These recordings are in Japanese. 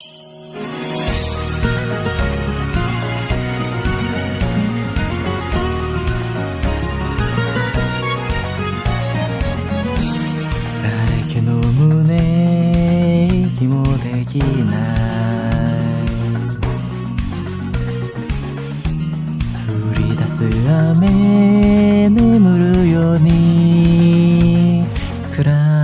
誰気の胸息もできない。降り出す雨眠るように。暗い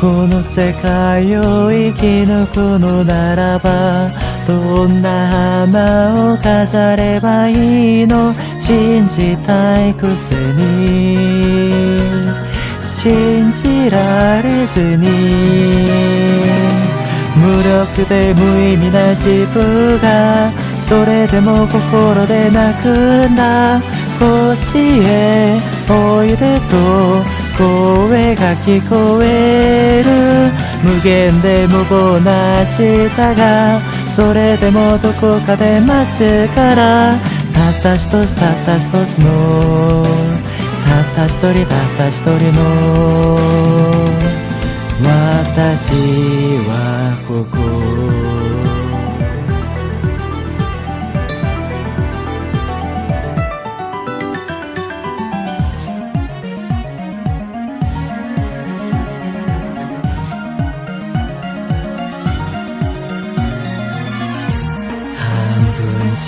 この世界を生き抜くのならばどんな花を飾ればいいの？信じたいくせに。信じられずに。無力で無意味な自分がそれでも心で泣くんだ。こっちへおいでと。声が聞こえる無限で無謀な明日がそれでもどこかで待ちからたった一つたった一つのたった一人たった一人の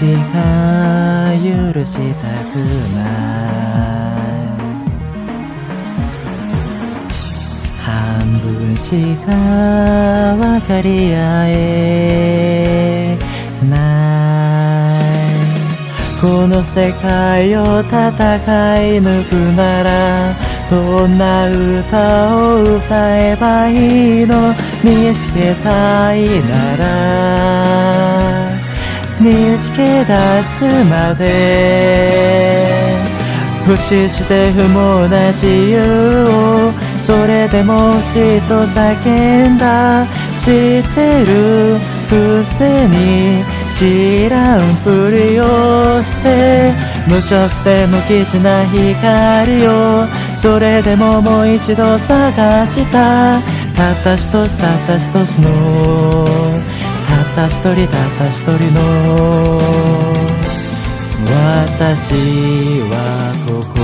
しか許したくない半分しか分かり合えない。この世界を戦い抜くならどんな歌を歌えばいいの？見つけたいなら。見つけ出すまで不死して不毛な自由をそれでも死と叫んだ知ってるくせに知らんぷりをして無色で無機質な光をそれでももう一度探した。たった一つたった一つの一人たった一人の。私はここ。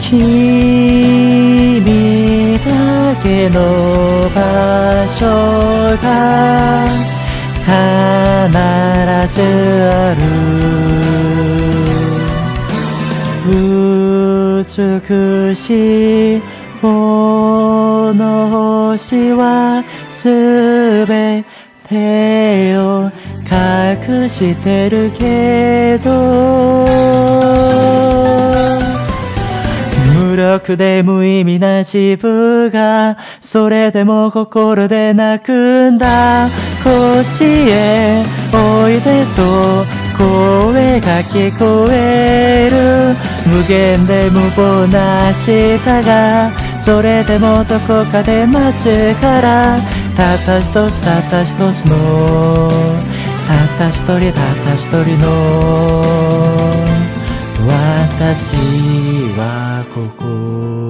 君だけの場所が必ずある。美しいこの星はすべてを隠してるけど。無力で無意味な自分がそれでも心で泣くんだ。こっちへおいでと声が聞こえる。無限で無謀な明日がそれでもどこかで待つから。たった一つたった一つのたった一人たった一人の。私はここ。